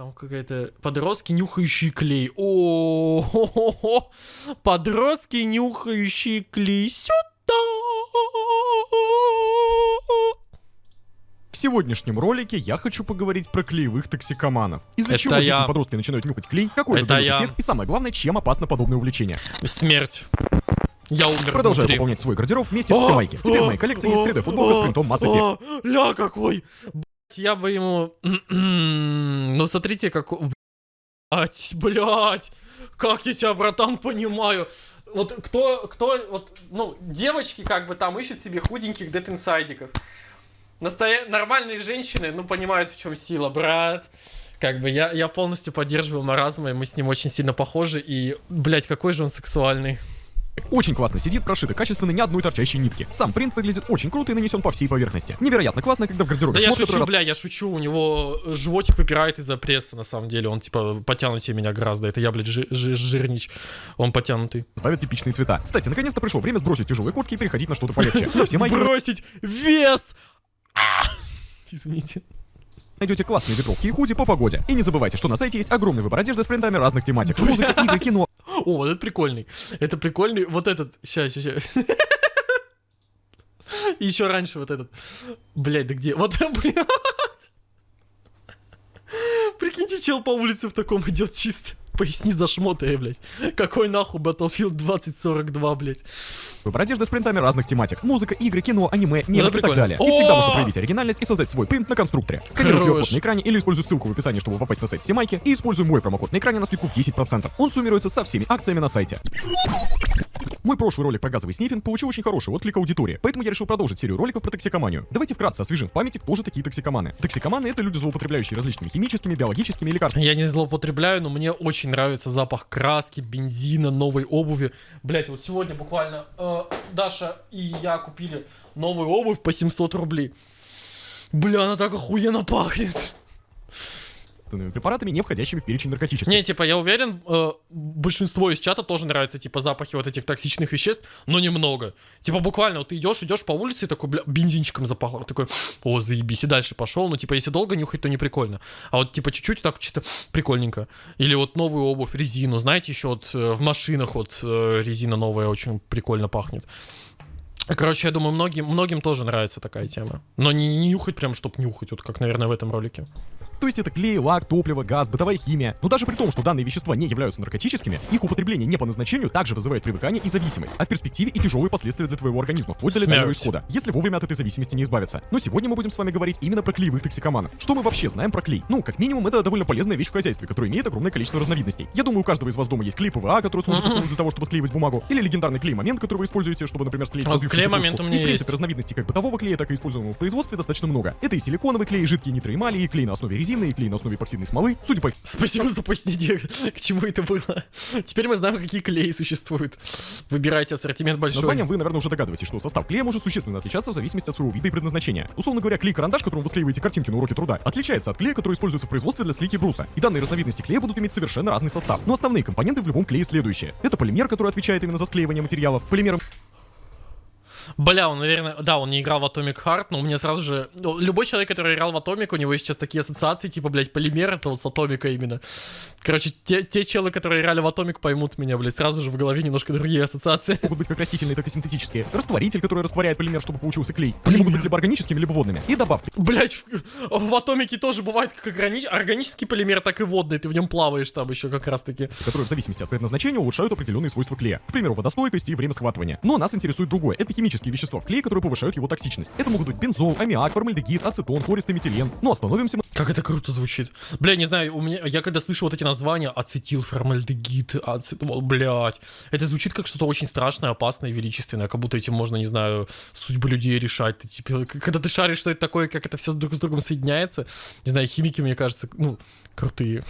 Там какая-то подростки, нюхающие клей. О, подростки, нюхающие клей. Сюда. В сегодняшнем ролике я хочу поговорить про клеевых токсикоманов. Из-за чего я. дети подростки начинают нюхать клей, какой Это я. эффект, и самое главное, чем опасно подобное увлечение. Смерть. Я умер Продолжаю внутри. пополнять свой гардероб вместе с О, Всемайки. Теперь в о, моей коллекции есть 3D футболка с принтом Mass Effect. О, Ля какой! Я бы ему... Ну смотрите, как... Блять, блять! Как я тебя, братан, понимаю? Вот кто, кто, вот, ну, девочки как бы там ищут себе худеньких дет-инсайдиков. Настоя... Нормальные женщины, ну, понимают, в чем сила, брат. Как бы я, я полностью поддерживаю маразма, и мы с ним очень сильно похожи, и, блять, какой же он сексуальный. Очень классно сидит, прошито качественно ни одной торчащей нитки. Сам принт выглядит очень круто и нанесен по всей поверхности. Невероятно классно, когда в гардеробе Да я шучу, бля, я шучу, у него животик выпирает из-за пресса, на самом деле, он, типа, потянутее меня гораздо, это я, блядь, жи- жи- жирнич, он потянутый. разбавит типичные цвета. Кстати, наконец-то пришло время сбросить тяжелые куртки и переходить на что-то полегче. Сбросить вес! А! Извините. Найдете классные ветровки и худи по погоде. И не забывайте, что на сайте есть огромный выбор одежды с принтами разных тематик. Музыка, игры, кино, О, вот это прикольный, это прикольный, вот этот, ща, ща, ща. Еще раньше вот этот. Блять, да где? Вот, блядь. Прикиньте, чел по улице в таком идет чисто. Поясни за шмоты, блядь. Какой нахуй Battlefield 2042, блядь. Выбор одежды с принтами разных тематик. Музыка, игры, кино, аниме, мемы и так далее. И всегда можно проявить оригинальность и создать свой принт на конструкторе. Сканируй. QR-код на экране или используй ссылку в описании, чтобы попасть на сайт Всемайки, и используй мой промокод на экране на скидку в 10%. Он суммируется со всеми акциями на сайте. Мой прошлый ролик про газовый снифинг получил очень хороший отклик аудитории, поэтому я решил продолжить серию роликов про токсикоманию. Давайте вкратце освежим в памяти, кто же такие токсикоманы. Токсикоманы — это люди, злоупотребляющие различными химическими, биологическими и лекарственными Я не злоупотребляю, но мне очень нравится запах краски, бензина, новой обуви. Блять, вот сегодня буквально э, Даша и я купили новую обувь по 700 рублей. Бля, она так охуенно пахнет. Препаратами, не входящими в перечень наркотических. Не, типа, я уверен, э, большинство из чата тоже нравятся, типа, запахи вот этих токсичных веществ, но немного. Типа, буквально, вот ты идешь, идешь по улице, и такой, бля, бензинчиком запахло. Такой, о, заебись, и дальше пошел. Ну, типа, если долго нюхать, то не прикольно. А вот, типа, чуть-чуть так чисто прикольненько. Или вот новую обувь, резину. Знаете, еще вот э, в машинах вот э, резина новая очень прикольно пахнет. Короче, я думаю, многим, многим тоже нравится такая тема. Но не, не нюхать прям, чтоб нюхать, вот как, наверное, в этом ролике. То есть это клей, лак, топливо, газ, бытовая химия. Но даже при том, что данные вещества не являются наркотическими, их употребление не по назначению также вызывает привыкание и зависимость, а в перспективе и тяжелые последствия для твоего организма, вплоть до летального исхода, если вовремя от этой зависимости не избавиться. Но сегодня мы будем с вами говорить именно про клеевых токсикоманов. Что мы вообще знаем про клей? Ну, как минимум, это довольно полезная вещь в хозяйстве, которая имеет огромное количество разновидностей. Я думаю, у каждого из вас дома есть клей ПВА, который служит основой для того, чтобы склеивать бумагу, или легендарный клей-момент, который вы используете, чтобы, например, склеить А, клей-момент кружку. у меня И, в принципе, есть. разновидностей как бытового клея, так и используемого в производстве достаточно много. Это и силиконовый клей, и жидкие нитроэмали, и клей на основе резины, и клей на основе эпоксидной смолы. Судя по Спасибо за пояснение, к чему это было. Теперь мы знаем, какие клеи существуют. Выбирайте ассортимент большой. названиям вы, наверное, уже догадываетесь, что состав клея может существенно отличаться в зависимости от своего вида и предназначения. Условно говоря, клей-карандаш, которым вы склеиваете картинки на уроке труда, отличается от клея, который используется в производстве для слики бруса. И данные разновидности клея будут иметь совершенно разный состав. Но основные компоненты в любом клее следующие. Это полимер, который отвечает именно за склеивание материалов. Полимером Бля, он, наверное, да, он не играл в Atomic Heart, но у меня сразу же... ну, любой человек, который играл в Atomic, у него сейчас такие ассоциации, типа, блядь, полимер, это вот с Atomic именно. Короче, те, те челы, которые играли в Atomic, поймут меня, блядь, сразу же в голове немножко другие ассоциации. могут быть как растительные, так и синтетические. Растворитель, который растворяет полимер, чтобы получился клей. Они могут быть либо органическими, либо водными. И добавки. Блять, в, в Атомике тоже бывает как органи- органический полимер, так и водный, ты в нем плаваешь там еще как раз-таки. которые в зависимости от предназначения улучшают определенные свойства клея. К примеру, водостойкость и время схватывания. Но нас интересует другое. Это химические вещества в клее, которые повышают его токсичность. Это могут быть бензол, аммиак, формальдегид, ацетон, хлористый метилен. Но остановимся мы Как это круто звучит. Бля, не знаю, у меня, я когда слышу вот эти названия, ацетил, формальдегид, ацетол, блядь, это звучит как что-то очень страшное, опасное величественное, как будто этим можно, не знаю, судьбы людей решать. Ты, типа, когда ты шаришь, что это такое, как это все друг с другом соединяется, не знаю, химики, мне кажется, ну, крутые.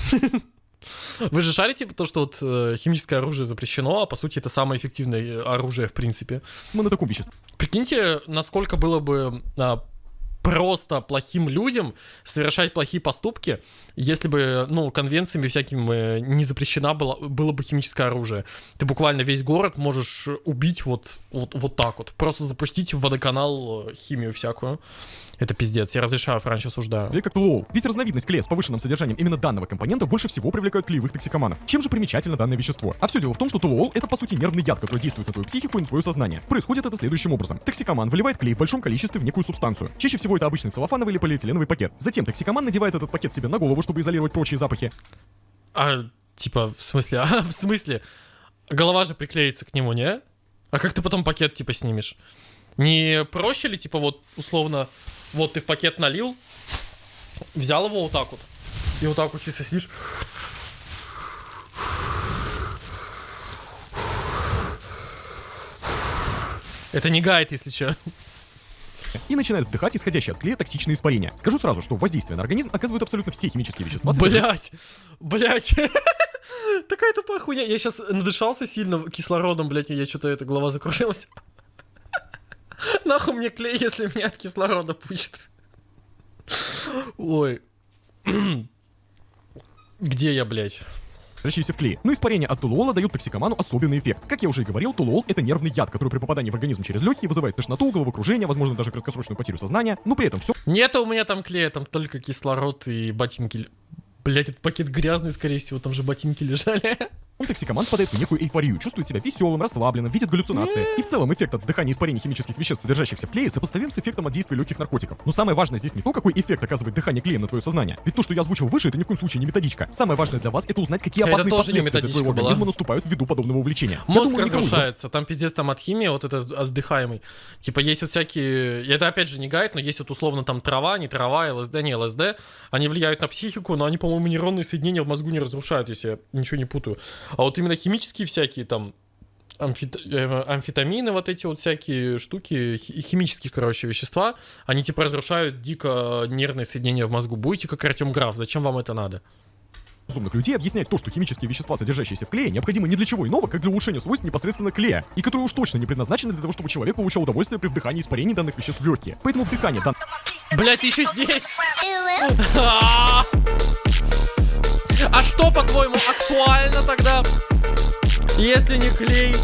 Вы же шарите то, что вот э, химическое оружие запрещено, а по сути это самое эффективное э, оружие в принципе. мы на таком веществе. Прикиньте, насколько было бы а, просто плохим людям совершать плохие поступки, если бы, ну, конвенциями всякими э, не запрещено было, было бы химическое оружие. Ты буквально весь город можешь убить вот, вот, вот так вот. Просто запустить в водоканал э, химию всякую. Это пиздец, я разрешаю, Франч осуждаю. Клей как толуол. Ведь разновидность клея с повышенным содержанием именно данного компонента больше всего привлекают клеевых токсикоманов. Чем же примечательно данное вещество? А все дело в том, что толуол это по сути нервный яд, который действует на твою психику и на твое сознание. Происходит это следующим образом. Токсикоман выливает клей в большом количестве в некую субстанцию. Чаще всего это обычный целлофановый или полиэтиленовый пакет. Затем токсикоман надевает этот пакет себе на голову, чтобы изолировать прочие запахи. А, типа, в смысле, а, в смысле? Голова же приклеится к нему, не? А как ты потом пакет, типа, снимешь? Не проще ли, типа, вот, условно, вот ты в пакет налил, взял его вот так вот, и вот так вот чисто сидишь. Это не гайд, если что. и начинает вдыхать исходящие от клея токсичные испарения. Скажу сразу, что воздействие на организм оказывают абсолютно все химические вещества. Блять, блять. Такая тупая хуйня. Я сейчас надышался сильно кислородом, блять, я что-то эта голова закружилась. Нахуй мне клей, если меня от кислорода пучит. Ой. Где я, блядь? содержащиеся в клее. Но испарения от тулуола дают токсикоману особенный эффект. Как я уже и говорил, тулуол это нервный яд, который при попадании в организм через легкие вызывает тошноту, головокружение, возможно даже краткосрочную потерю сознания, но при этом все Нет у меня там клея, там только кислород и ботинки. Блять, этот пакет грязный, скорее всего, там же ботинки лежали. Он токсикоман впадает в некую эйфорию, чувствует себя веселым, расслабленным, видит галлюцинации. И в целом эффект от вдыхания испарений химических веществ, содержащихся в клее, сопоставим с эффектом от действия легких наркотиков. Но самое важное здесь не то, какой эффект оказывает дыхание клеем на твое сознание. Ведь то, что я озвучил выше, это ни в коем случае не методичка. Самое важное для вас это узнать, какие опасные последствия для твоего организма была. наступают ввиду подобного увлечения. Мозг думаю, разрушается, там пиздец там от химии, вот этот отдыхаемый. Типа есть вот всякие, это опять же не гайд, но есть вот условно там трава, не трава, ЛСД, не ЛСД. Они влияют на психику, но они, по-моему, нейронные соединения в мозгу не разрушают, если я ничего не путаю. А вот именно химические всякие там амфет... Э, амфетамины, вот эти вот всякие штуки, химические, короче, вещества, они типа разрушают дико нервные соединения в мозгу. Будете как Артем Граф, зачем вам это надо? разумных людей объясняет то, что химические вещества, содержащиеся в клее, необходимы не для чего иного, как для улучшения свойств непосредственно клея, и которые уж точно не предназначены для того, чтобы человек получал удовольствие при вдыхании испарений данных веществ в легкие. Поэтому вдыхание дан... Блять, ты еще здесь! А что, по-твоему, актуально тогда? Если не клей,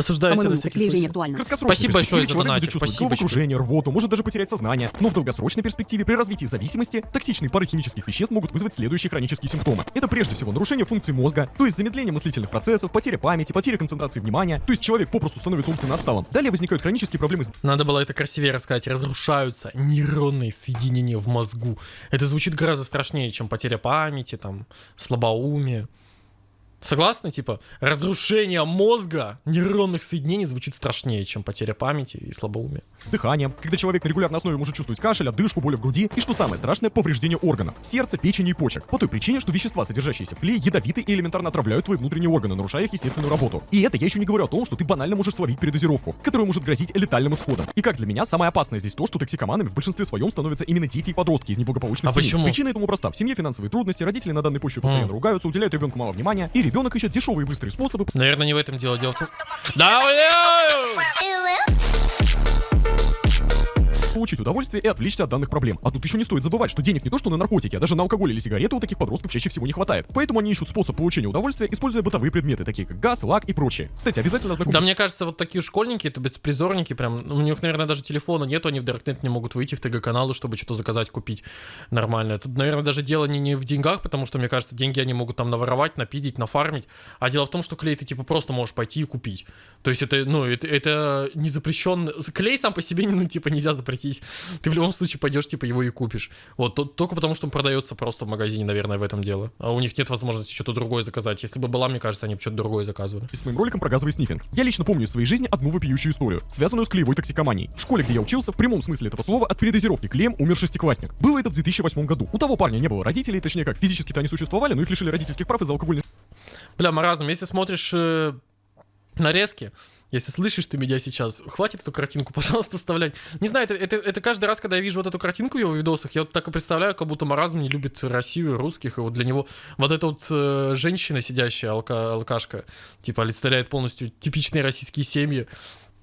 Осуждаю себя на всякий случай. Спасибо большое за донатик. Спасибо. окружение, рвоту, может даже потерять сознание. Но в долгосрочной перспективе при развитии зависимости токсичные пары химических веществ могут вызвать следующие хронические симптомы. Это прежде всего нарушение функций мозга, то есть замедление мыслительных процессов, потеря памяти, потеря концентрации внимания, то есть человек попросту становится умственно отсталым. Далее возникают хронические проблемы с... Надо было это красивее рассказать. Разрушаются нейронные соединения в мозгу. Это звучит гораздо страшнее, чем потеря памяти, там, слабоумие. Согласны? Типа, разрушение мозга нейронных соединений звучит страшнее, чем потеря памяти и слабоумие. Дыхание, когда человек на регулярной основе может чувствовать кашель, одышку, боль в груди и, что самое страшное, повреждение органов, сердца, печени и почек. По той причине, что вещества, содержащиеся в клее, ядовиты и элементарно отравляют твои внутренние органы, нарушая их естественную работу. И это я еще не говорю о том, что ты банально можешь словить передозировку, которая может грозить летальным исходом. И как для меня, самое опасное здесь то, что токсикоманами в большинстве своем становятся именно дети и подростки из неблагополучных а семей. Почему? Причина этому проста. В семье финансовые трудности, родители на данной почве постоянно mm. ругаются, уделяют ребенку мало внимания, и ребенок ищет дешевые быстрые способы. Наверное, не в этом дело. Дело в том... Да, бля! Получить удовольствие и отвлечься от данных проблем. А тут еще не стоит забывать, что денег не то что на наркотики, а даже на алкоголь или сигареты у таких подростков чаще всего не хватает. Поэтому они ищут способ получения удовольствия, используя бытовые предметы, такие как газ, лак и прочее. Кстати, обязательно знакомьтесь. Да, мне кажется, вот такие школьники, это беспризорники, прям, у них, наверное, даже телефона нету, они в Даркнет не могут выйти в ТГ-каналы, чтобы что-то заказать, купить нормально. Тут, наверное, даже дело не, не в деньгах, потому что, мне кажется, деньги они могут там наворовать, напиздить, нафармить. А дело в том, что клей ты, типа, просто можешь пойти и купить. То есть это, ну, это, это не запрещен. Клей сам по себе, ну, типа, нельзя запретить. Ты в любом случае пойдешь, типа, его и купишь. Вот, то, только потому, что он продается просто в магазине, наверное, в этом дело. А у них нет возможности что-то другое заказать. Если бы была, мне кажется, они бы что-то другое заказывали. И с моим роликом про газовый снифинг. Я лично помню из своей жизни одну вопиющую историю, связанную с клеевой токсикоманией. В школе, где я учился, в прямом смысле этого слова, от передозировки клеем умер шестиклассник. Было это в 2008 году. У того парня не было родителей, точнее как, физически-то они существовали, но их лишили родительских прав из-за алкогольной... Бля, маразм, если смотришь э, нарезки, если слышишь ты меня сейчас, хватит эту картинку, пожалуйста, вставлять. Не знаю, это, это, это каждый раз, когда я вижу вот эту картинку в его видосах, я вот так и представляю, как будто маразм не любит Россию, русских, и вот для него вот эта вот э, женщина, сидящая, алка, алкашка, типа, олицетворяет полностью типичные российские семьи.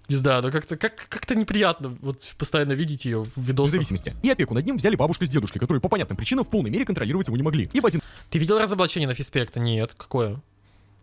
Не знаю, но как-то как, как-то неприятно вот постоянно видеть ее в видосах. В зависимости. И опеку над ним взяли бабушка с дедушкой, которые по понятным причинам в полной мере контролировать его не могли. И в один... Ты видел разоблачение на Фиспекта? Нет. Какое?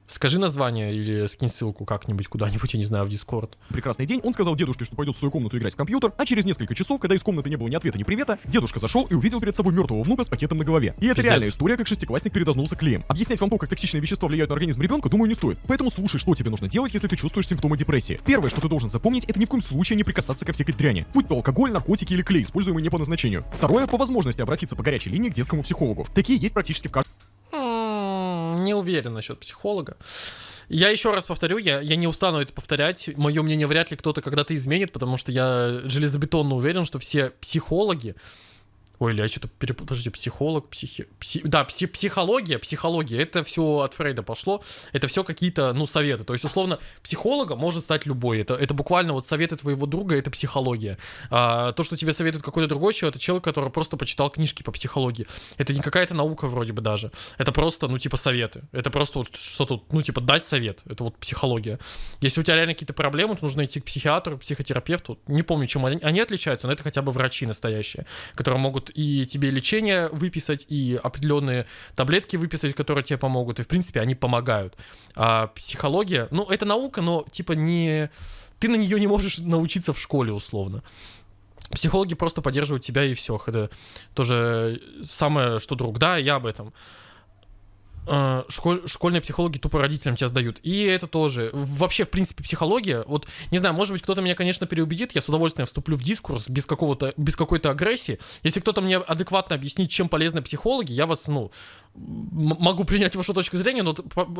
Скажи название или скинь ссылку как-нибудь куда-нибудь, я не знаю, в Дискорд. Прекрасный день, он сказал дедушке, что пойдет в свою комнату играть в компьютер, а через несколько часов, когда из комнаты не было ни ответа, ни привета, дедушка зашел и увидел перед собой мертвого внука с пакетом на голове. И это Пиздец. реальная история, как шестиклассник передознулся клеем. Объяснять вам то, как токсичные вещества влияют на организм ребенка, думаю, не стоит. Поэтому слушай, что тебе нужно делать, если ты чувствуешь симптомы депрессии. Первое, что ты должен запомнить, это ни в коем случае не прикасаться ко всякой дряни. Будь то алкоголь, наркотики или клей, используемый не по назначению. Второе, по возможности обратиться по горячей линии к детскому психологу. Такие есть практически в каждом Не уверен насчет психолога. Я еще раз повторю, я, я не устану это повторять. Мое мнение вряд ли кто-то когда-то изменит, потому что я железобетонно уверен, что все психологи. Ой, или я что-то перепутал. Подожди, психолог, психи... пси- Да, пси- психология, психология, это все от Фрейда пошло. Это все какие-то, ну, советы. То есть, условно, психологом может стать любой. Это, это буквально вот советы твоего друга, это психология. А, то, что тебе советует какой-то другой человек, это человек, который просто почитал книжки по психологии. Это не какая-то наука вроде бы даже. Это просто, ну, типа, советы. Это просто вот что тут, ну, типа, дать совет. Это вот психология. Если у тебя реально какие-то проблемы, то нужно идти к психиатру, психотерапевту. Не помню, чем они, они отличаются, но это хотя бы врачи настоящие, которые могут и тебе лечение выписать, и определенные таблетки выписать, которые тебе помогут. И, в принципе, они помогают. А психология, ну, это наука, но, типа, не... Ты на нее не можешь научиться в школе, условно. Психологи просто поддерживают тебя и все. Это тоже самое, что друг. Да, я об этом. Э, школь- школьные психологи тупо родителям тебя сдают. И это тоже. Вообще, в принципе, психология, вот, не знаю, может быть, кто-то меня, конечно, переубедит, я с удовольствием вступлю в дискурс без какого-то, без какой-то агрессии. Если кто-то мне адекватно объяснит, чем полезны психологи, я вас, ну, могу принять вашу точку зрения, но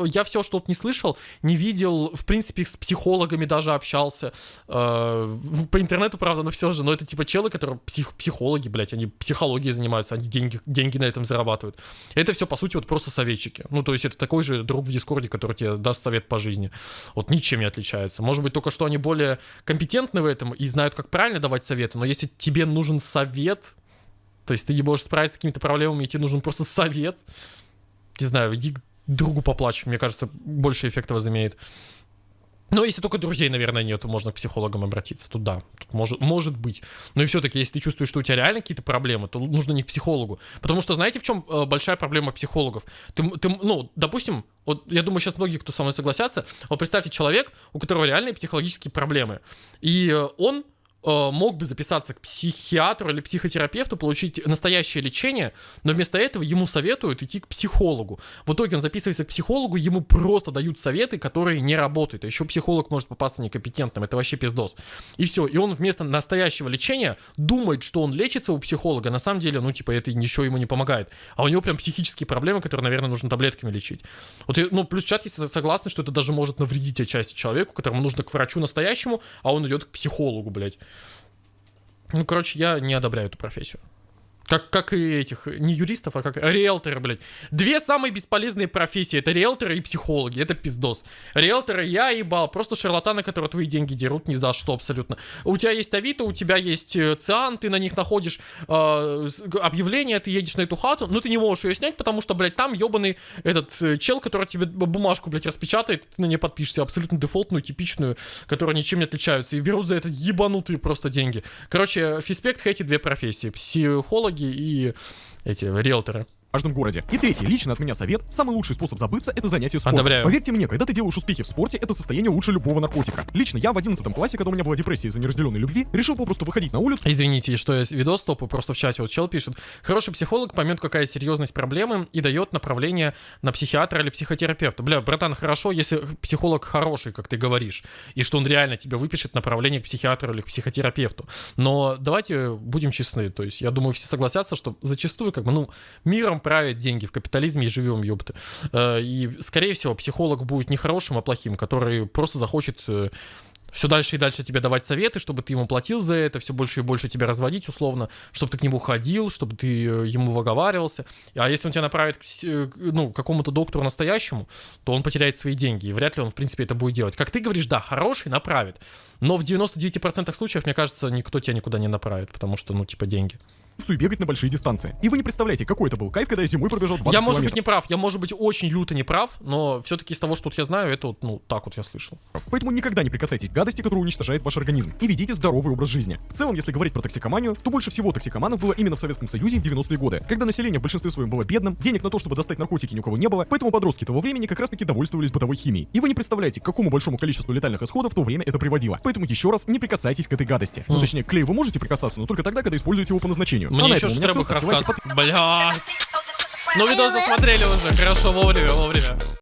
я все что-то не слышал, не видел, в принципе, с психологами даже общался. Э, По интернету, правда, но все же. Но это типа челы, которые псих, психологи, блядь, они психологией занимаются, они деньги, деньги на этом зарабатывают. Это все, по сути, вот просто советчики. Ну, то есть это такой же друг в Дискорде, который тебе даст совет по жизни. Вот ничем не отличается. Может быть, только что они более компетентны в этом и знают, как правильно давать советы, но если тебе нужен совет, то есть ты не можешь справиться с какими-то проблемами, и тебе нужен просто совет, не знаю, иди к другу поплачь, мне кажется, больше эффекта возымеет. Но если только друзей, наверное, нет, то можно к психологам обратиться. Тут да, тут может, может быть. Но и все-таки, если ты чувствуешь, что у тебя реально какие-то проблемы, то нужно не к психологу. Потому что знаете, в чем э, большая проблема психологов? Ты, ты, ну, допустим, вот я думаю, сейчас многие, кто со мной согласятся, вот представьте человек, у которого реальные психологические проблемы. И э, он мог бы записаться к психиатру или психотерапевту, получить настоящее лечение, но вместо этого ему советуют идти к психологу. В итоге он записывается к психологу, ему просто дают советы, которые не работают. А еще психолог может попасться некомпетентным, это вообще пиздос. И все, и он вместо настоящего лечения думает, что он лечится у психолога, на самом деле, ну, типа, это ничего ему не помогает. А у него прям психические проблемы, которые, наверное, нужно таблетками лечить. Вот, ну, плюс чат, если согласны, что это даже может навредить отчасти человеку, которому нужно к врачу настоящему, а он идет к психологу, блядь. Ну, короче, я не одобряю эту профессию. Как, как и этих, не юристов, а как риэлторы, блядь. Две самые бесполезные профессии, это риэлторы и психологи, это пиздос. Риэлторы я ебал, просто шарлатаны, которые твои деньги дерут ни за что абсолютно. У тебя есть Авито, у тебя есть э, Циан, ты на них находишь э, объявление, ты едешь на эту хату, но ты не можешь ее снять, потому что, блядь, там ебаный этот э, чел, который тебе бумажку, блядь, распечатает, ты на нее подпишешься, абсолютно дефолтную, типичную, которая ничем не отличаются, и берут за это ебанутые просто деньги. Короче, Фиспект хейтит две профессии, психологи и эти риэлторы. Каждом городе. И третий, лично от меня совет, самый лучший способ забыться это занятие спортом. Одобряю. Поверьте мне, когда ты делаешь успехи в спорте, это состояние лучше любого наркотика. Лично я в 11 классе, когда у меня была депрессия из-за неразделенной любви, решил попросту выходить на улицу Извините, что я видос стопу, просто в чате вот чел пишет. Хороший психолог поймет, какая серьезность проблемы и дает направление на психиатра или психотерапевта. Бля, братан, хорошо, если психолог хороший, как ты говоришь, и что он реально тебе выпишет направление к психиатру или к психотерапевту. Но давайте будем честны, то есть я думаю, все согласятся, что зачастую как бы, ну, миром правят деньги, в капитализме и живем, ёпты. Э, И, скорее всего, психолог будет не хорошим, а плохим, который просто захочет э, все дальше и дальше тебе давать советы, чтобы ты ему платил за это, все больше и больше тебя разводить условно, чтобы ты к нему ходил, чтобы ты э, ему выговаривался. А если он тебя направит к, ну, какому-то доктору настоящему, то он потеряет свои деньги, и вряд ли он, в принципе, это будет делать. Как ты говоришь, да, хороший направит, но в 99% случаев, мне кажется, никто тебя никуда не направит, потому что, ну, типа, деньги. И бегать на большие дистанции. И вы не представляете, какой это был кайф, когда я зимой пробежал 20 Я, может быть, не прав, я, может быть, очень люто не прав, но все-таки из того, что вот я знаю, это вот, ну, так вот я слышал. Поэтому никогда не прикасайтесь к гадости, которая уничтожает ваш организм. И ведите здоровый образ жизни. В целом, если говорить про токсикоманию, то больше всего токсикоманов было именно в Советском Союзе в 90-е годы, когда население в большинстве своем было бедным, денег на то, чтобы достать наркотики ни у кого не было, поэтому подростки того времени как раз таки довольствовались бытовой химией. И вы не представляете, к какому большому количеству летальных исходов в то время это приводило. Поэтому еще раз не прикасайтесь к этой гадости. Ну, точнее, к клею вы можете прикасаться, но только тогда, когда используете его по назначению. Мне а на еще Ставьте лайки, рассказывает. Блять. Ну, видос досмотрели уже. Хорошо, вовремя, вовремя.